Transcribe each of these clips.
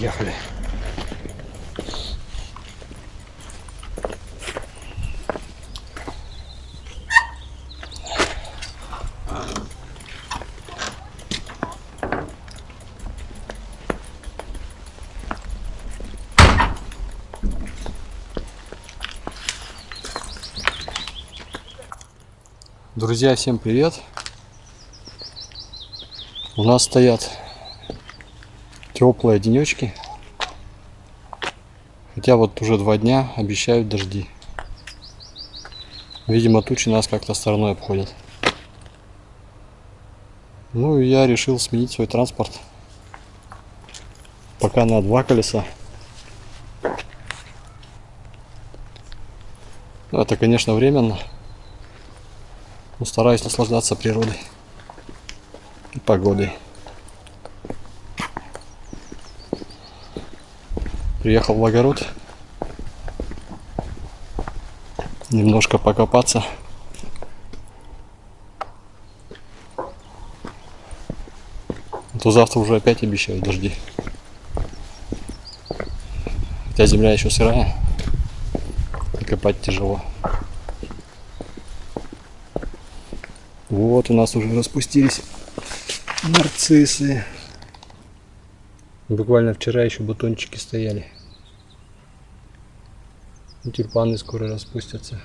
приехали. Друзья, всем привет! У нас стоят теплые денечки. Хотя вот уже два дня обещают дожди. Видимо, тучи нас как-то стороной обходят. Ну и я решил сменить свой транспорт. Пока на два колеса. Ну, это, конечно, временно. Но стараюсь наслаждаться природой и погодой. Приехал в огород. Немножко покопаться. А то завтра уже опять обещают дожди. Хотя земля еще сырая. Копать тяжело. Вот у нас уже распустились нарциссы. Буквально вчера еще бутончики стояли. И тюльпаны скоро распустятся.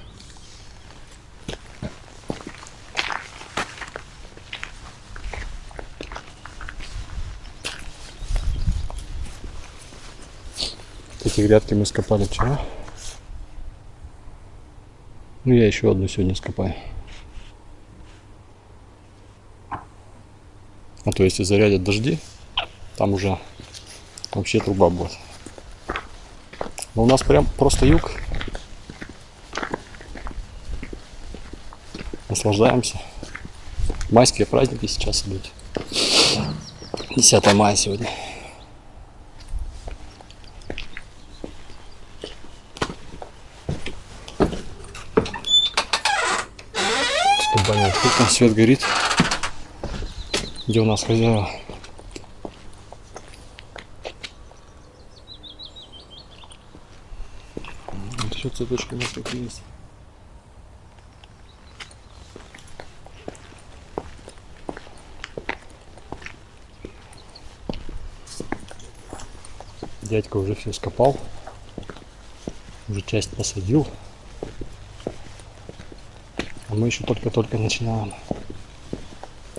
Эти грядки мы скопали вчера. Ну я еще одну сегодня скопаю. А то если зарядят дожди, там уже вообще труба будет. Но у нас прям просто юг. Наслаждаемся. Майские праздники сейчас идут. 10 мая сегодня. Что баня открыта, свет горит. Где у нас хозяева? Еще цветочки у такие есть. Дядька уже все скопал. Уже часть посадил. А мы еще только-только начинаем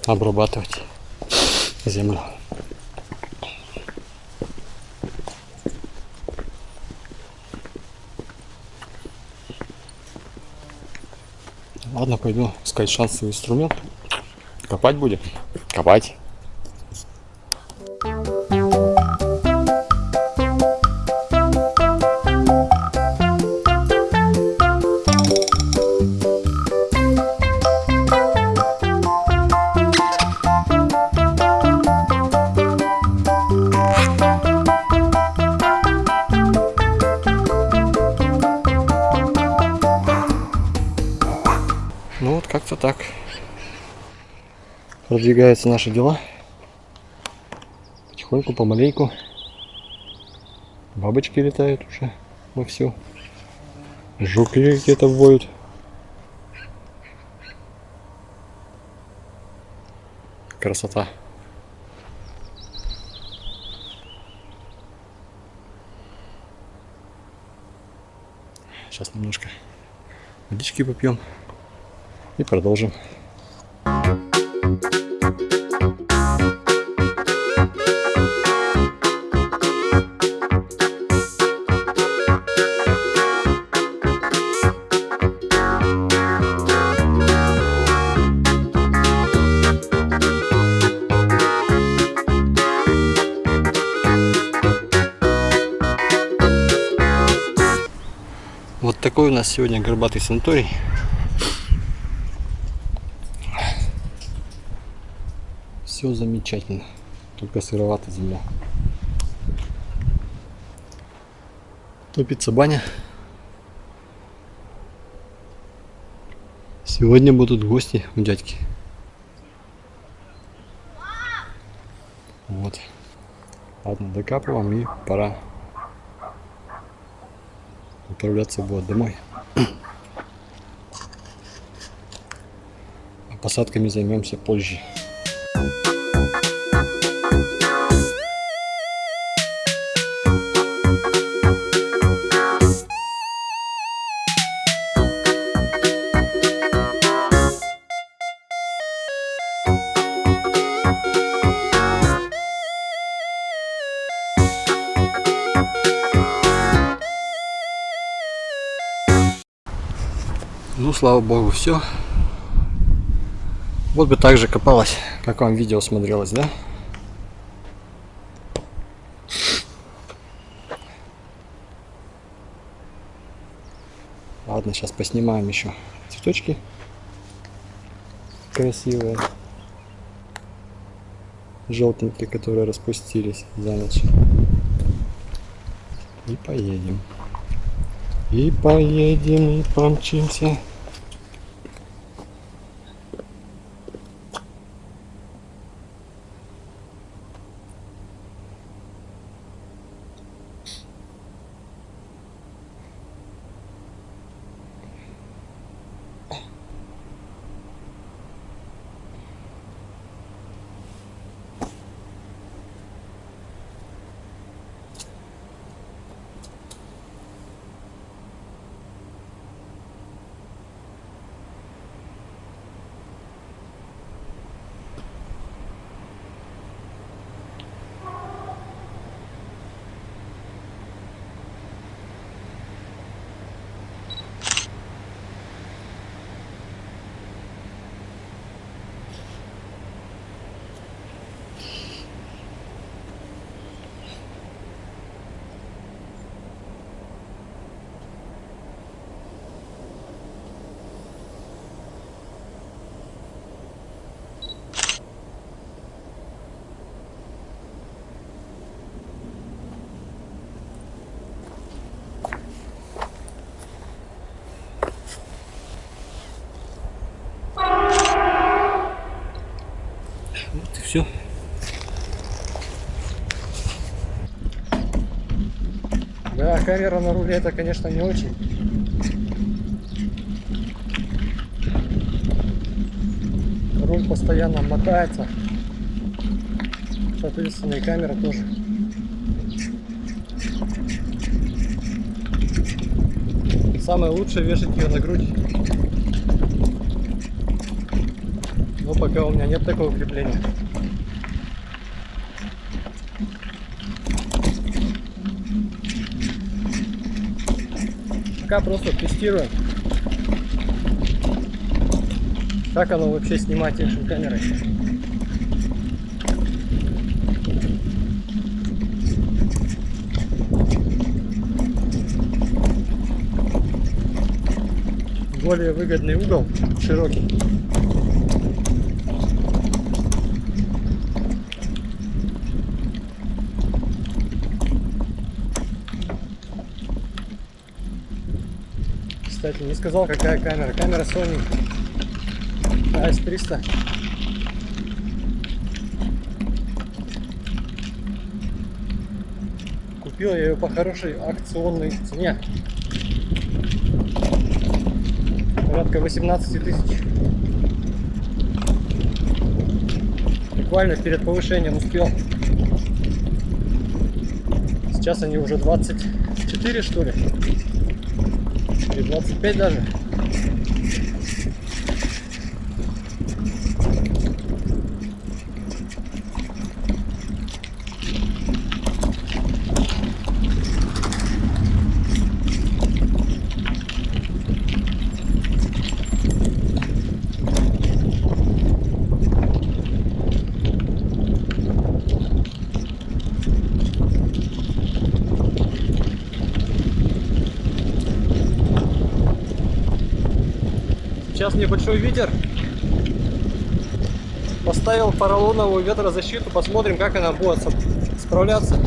обрабатывать землю. Ладно, пойду искать шансовый инструмент. Копать будем? Копать. Продвигаются наши дела. Потихоньку, помаленьку. Бабочки летают уже вовсю. Жуки где-то воют. Красота. Сейчас немножко водички попьем и продолжим. Вот такой у нас сегодня горбатый санаторий. Все замечательно. Только сыровата земля. Топится баня. Сегодня будут гости у дядьки. Вот. Ладно, докапываем и пора отправляться будет домой. А посадками займемся позже. Слава богу, все. Вот бы так же копалась, как вам видео смотрелось, да? Ладно, сейчас поснимаем еще цветочки красивые, желтенькие, которые распустились за ночь. И поедем. И поедем, и помчимся. Да, камера на руле это, конечно, не очень. Руль постоянно мотается. Соответственно, и камера тоже. Самое лучшее вешать ее на грудь. Но пока у меня нет такого крепления. Пока просто тестируем. Как оно вообще снимать экшн камерой. Более выгодный угол, широкий. Кстати, не сказал, какая камера. Камера Sony AS300. Купил я ее по хорошей акционной цене. Порядка 18 тысяч. Буквально перед повышением успел. Сейчас они уже 24 что ли. je vais voir du. Небольшой ветер. Поставил поролоновую ветрозащиту. Посмотрим, как она будет справляться.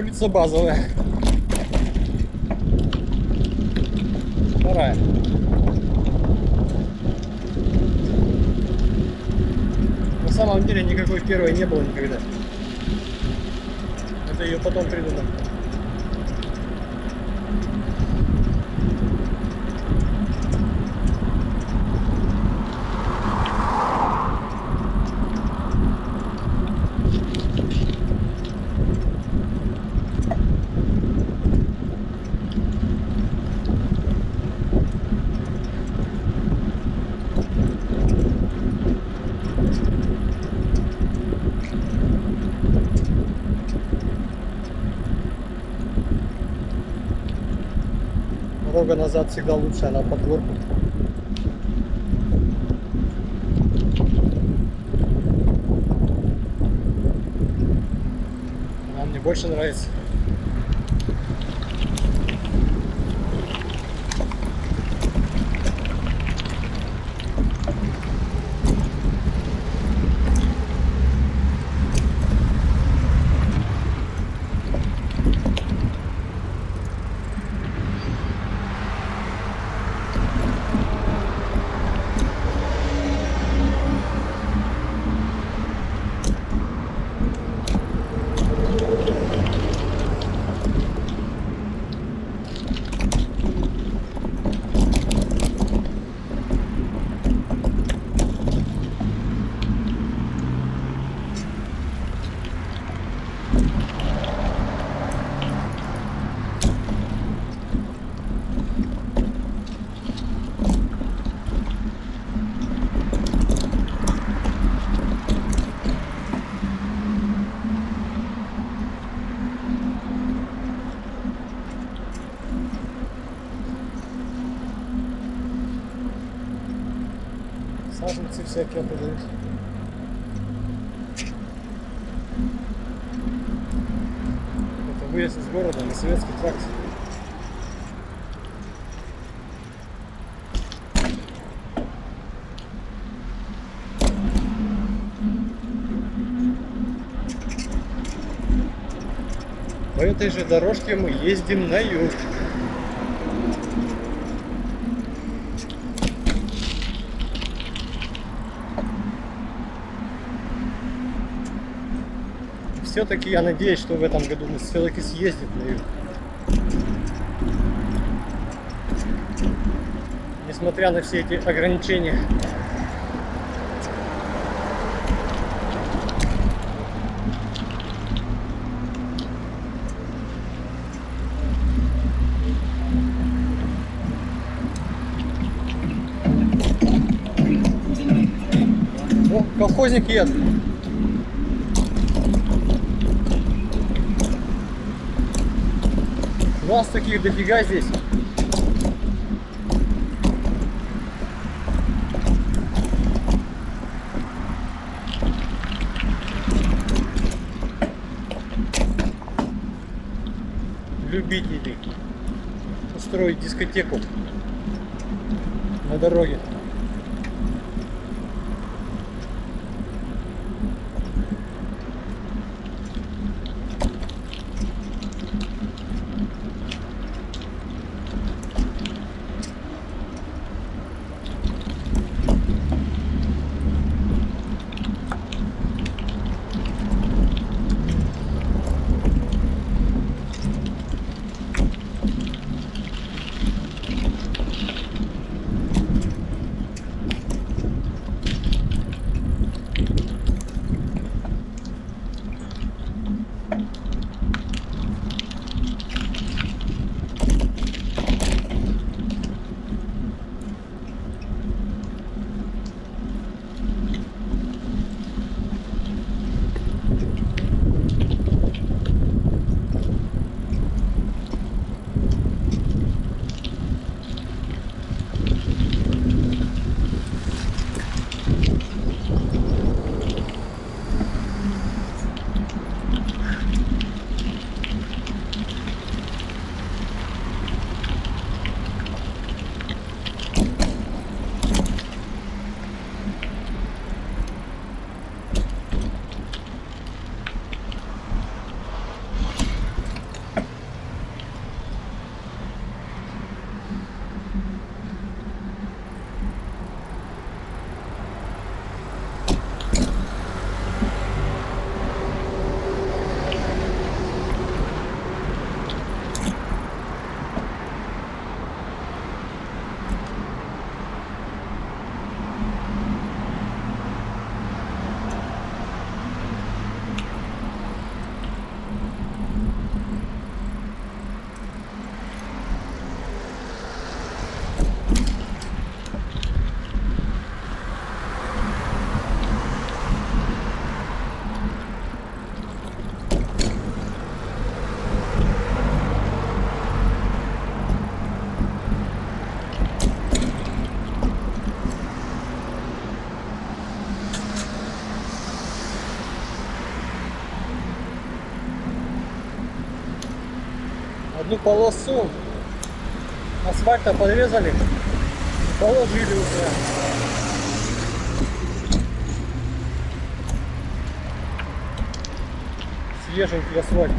Улица Базовая. Вторая. На самом деле никакой первой не было никогда. Это ее потом придумали. Дорога назад всегда лучше, она под горку. Она мне больше нравится. Саженцы всякие продают. Это выезд из города на советский тракт. По этой же дорожке мы ездим на юг. Все-таки я надеюсь, что в этом году мы все-таки съездим на юг. Несмотря на все эти ограничения. О, колхозник едет. У нас таких дофига здесь. Любители устроить дискотеку на дороге. Одну полосу асфальта подрезали положили уже. Свеженький асфальт.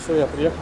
Все, я приехал.